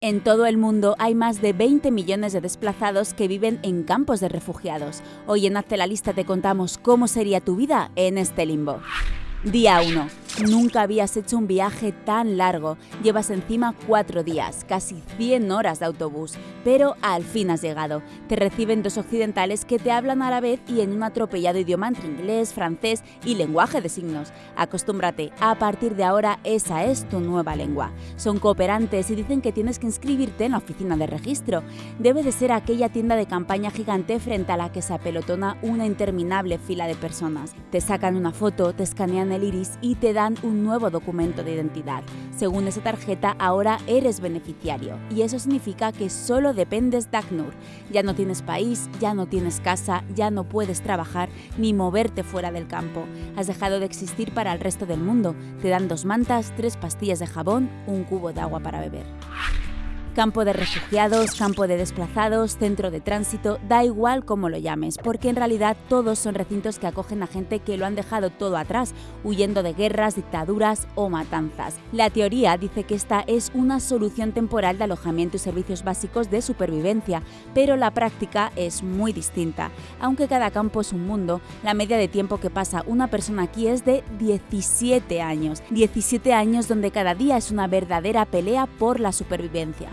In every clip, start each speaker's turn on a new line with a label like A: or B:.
A: En todo el mundo hay más de 20 millones de desplazados que viven en campos de refugiados. Hoy en Hazte la Lista te contamos cómo sería tu vida en este limbo. Día 1. Nunca habías hecho un viaje tan largo. Llevas encima cuatro días, casi 100 horas de autobús, pero al fin has llegado. Te reciben dos occidentales que te hablan a la vez y en un atropellado idioma entre inglés, francés y lenguaje de signos. Acostúmbrate, a partir de ahora esa es tu nueva lengua. Son cooperantes y dicen que tienes que inscribirte en la oficina de registro. Debe de ser aquella tienda de campaña gigante frente a la que se apelotona una interminable fila de personas. Te sacan una foto, te escanean el iris y te dan un nuevo documento de identidad. Según esa tarjeta, ahora eres beneficiario y eso significa que solo dependes de ACNUR. Ya no tienes país, ya no tienes casa, ya no puedes trabajar ni moverte fuera del campo. Has dejado de existir para el resto del mundo. Te dan dos mantas, tres pastillas de jabón, un cubo de agua para beber. Campo de refugiados, campo de desplazados, centro de tránsito, da igual cómo lo llames, porque en realidad todos son recintos que acogen a gente que lo han dejado todo atrás, huyendo de guerras, dictaduras o matanzas. La teoría dice que esta es una solución temporal de alojamiento y servicios básicos de supervivencia, pero la práctica es muy distinta. Aunque cada campo es un mundo, la media de tiempo que pasa una persona aquí es de 17 años. 17 años donde cada día es una verdadera pelea por la supervivencia.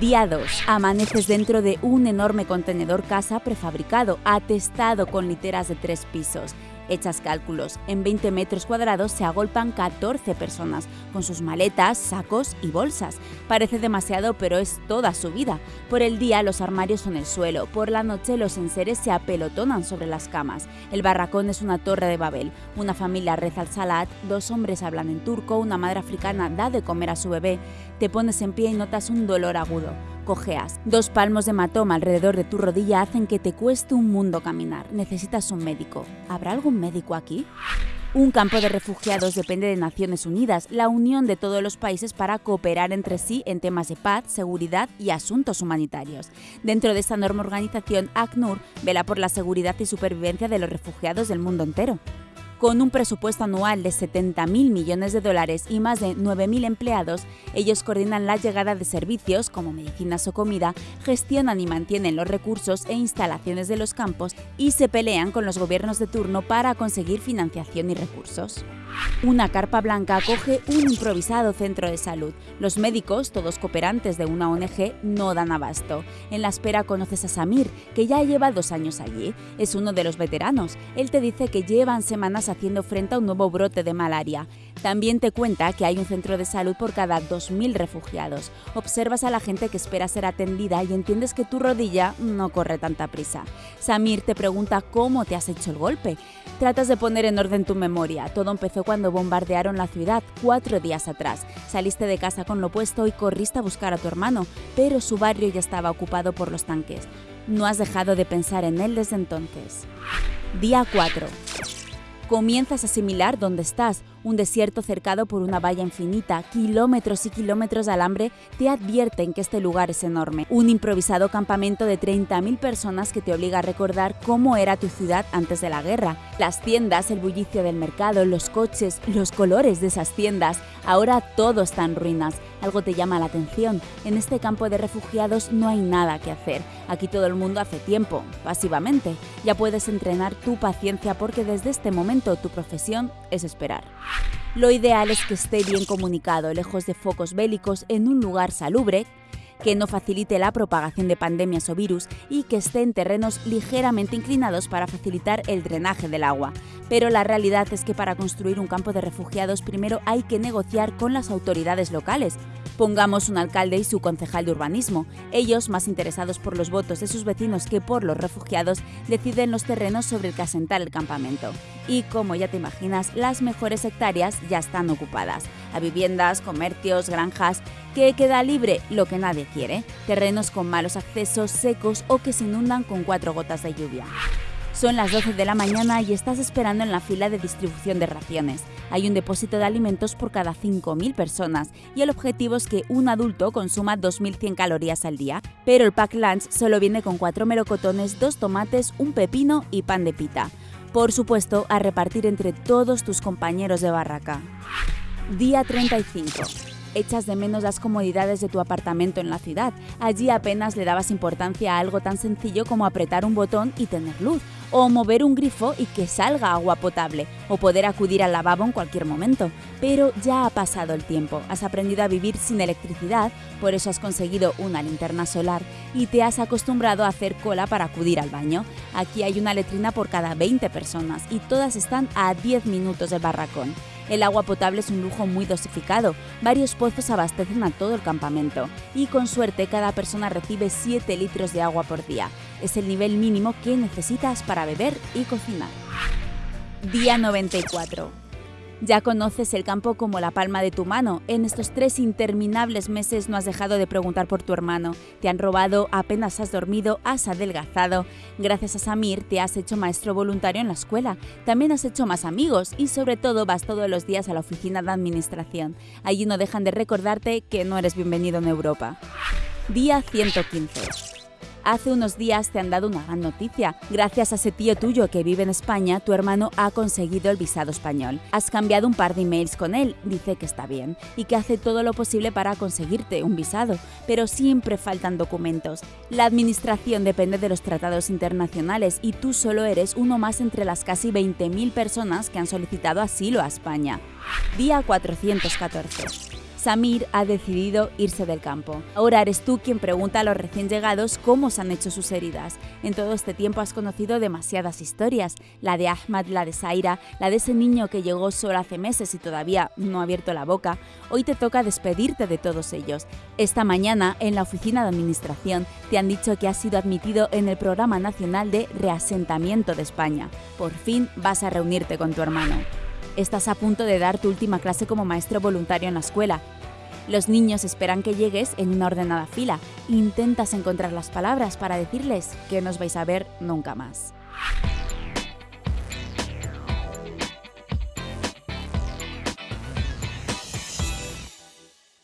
A: Día 2. Amaneces dentro de un enorme contenedor casa prefabricado, atestado con literas de tres pisos. Echas cálculos, en 20 metros cuadrados se agolpan 14 personas, con sus maletas, sacos y bolsas. Parece demasiado, pero es toda su vida. Por el día los armarios son el suelo, por la noche los enseres se apelotonan sobre las camas. El barracón es una torre de Babel. Una familia reza al salat, dos hombres hablan en turco, una madre africana da de comer a su bebé. Te pones en pie y notas un dolor agudo cojeas. Dos palmos de hematoma alrededor de tu rodilla hacen que te cueste un mundo caminar. Necesitas un médico. ¿Habrá algún médico aquí? Un campo de refugiados depende de Naciones Unidas, la unión de todos los países para cooperar entre sí en temas de paz, seguridad y asuntos humanitarios. Dentro de esta enorme organización, ACNUR vela por la seguridad y supervivencia de los refugiados del mundo entero. Con un presupuesto anual de 70.000 millones de dólares y más de 9.000 empleados, ellos coordinan la llegada de servicios como medicinas o comida, gestionan y mantienen los recursos e instalaciones de los campos y se pelean con los gobiernos de turno para conseguir financiación y recursos. Una carpa blanca acoge un improvisado centro de salud. Los médicos, todos cooperantes de una ONG, no dan abasto. En la espera conoces a Samir, que ya lleva dos años allí. Es uno de los veteranos. Él te dice que llevan semanas haciendo frente a un nuevo brote de malaria. También te cuenta que hay un centro de salud por cada 2.000 refugiados. Observas a la gente que espera ser atendida y entiendes que tu rodilla no corre tanta prisa. Samir te pregunta cómo te has hecho el golpe. Tratas de poner en orden tu memoria. Todo empezó cuando bombardearon la ciudad cuatro días atrás. Saliste de casa con lo puesto y corriste a buscar a tu hermano, pero su barrio ya estaba ocupado por los tanques. No has dejado de pensar en él desde entonces. Día 4. Comienzas a asimilar dónde estás, un desierto cercado por una valla infinita, kilómetros y kilómetros de alambre te advierten que este lugar es enorme. Un improvisado campamento de 30.000 personas que te obliga a recordar cómo era tu ciudad antes de la guerra. Las tiendas, el bullicio del mercado, los coches, los colores de esas tiendas. Ahora todo está en ruinas. Algo te llama la atención. En este campo de refugiados no hay nada que hacer. Aquí todo el mundo hace tiempo, pasivamente. Ya puedes entrenar tu paciencia porque desde este momento tu profesión es esperar. Lo ideal es que esté bien comunicado, lejos de focos bélicos, en un lugar salubre, que no facilite la propagación de pandemias o virus y que esté en terrenos ligeramente inclinados para facilitar el drenaje del agua. Pero la realidad es que para construir un campo de refugiados primero hay que negociar con las autoridades locales, Pongamos un alcalde y su concejal de urbanismo. Ellos, más interesados por los votos de sus vecinos que por los refugiados, deciden los terrenos sobre el que asentar el campamento. Y como ya te imaginas, las mejores hectáreas ya están ocupadas. A viviendas, comercios, granjas, que queda libre lo que nadie quiere, terrenos con malos accesos, secos o que se inundan con cuatro gotas de lluvia. Son las 12 de la mañana y estás esperando en la fila de distribución de raciones. Hay un depósito de alimentos por cada 5.000 personas y el objetivo es que un adulto consuma 2.100 calorías al día, pero el pack lunch solo viene con cuatro melocotones, dos tomates, un pepino y pan de pita. Por supuesto, a repartir entre todos tus compañeros de barraca. Día 35. echas de menos las comodidades de tu apartamento en la ciudad. Allí apenas le dabas importancia a algo tan sencillo como apretar un botón y tener luz, o mover un grifo y que salga agua potable, o poder acudir al lavabo en cualquier momento. Pero ya ha pasado el tiempo, has aprendido a vivir sin electricidad, por eso has conseguido una linterna solar y te has acostumbrado a hacer cola para acudir al baño. Aquí hay una letrina por cada 20 personas y todas están a 10 minutos del barracón. El agua potable es un lujo muy dosificado. Varios pozos abastecen a todo el campamento y con suerte cada persona recibe 7 litros de agua por día. Es el nivel mínimo que necesitas para beber y cocinar. Día 94. Ya conoces el campo como la palma de tu mano. En estos tres interminables meses no has dejado de preguntar por tu hermano. Te han robado, apenas has dormido, has adelgazado. Gracias a Samir te has hecho maestro voluntario en la escuela. También has hecho más amigos y sobre todo vas todos los días a la oficina de administración. Allí no dejan de recordarte que no eres bienvenido en Europa. Día 115. Hace unos días te han dado una gran noticia. Gracias a ese tío tuyo que vive en España, tu hermano ha conseguido el visado español. Has cambiado un par de emails con él, dice que está bien y que hace todo lo posible para conseguirte un visado, pero siempre faltan documentos. La administración depende de los tratados internacionales y tú solo eres uno más entre las casi 20.000 personas que han solicitado asilo a España. Día 414. Samir ha decidido irse del campo. Ahora eres tú quien pregunta a los recién llegados cómo se han hecho sus heridas. En todo este tiempo has conocido demasiadas historias, la de Ahmad, la de Zaira, la de ese niño que llegó solo hace meses y todavía no ha abierto la boca. Hoy te toca despedirte de todos ellos. Esta mañana, en la oficina de administración, te han dicho que has sido admitido en el Programa Nacional de Reasentamiento de España. Por fin vas a reunirte con tu hermano. Estás a punto de dar tu última clase como maestro voluntario en la escuela. Los niños esperan que llegues en una ordenada fila. Intentas encontrar las palabras para decirles que no os vais a ver nunca más.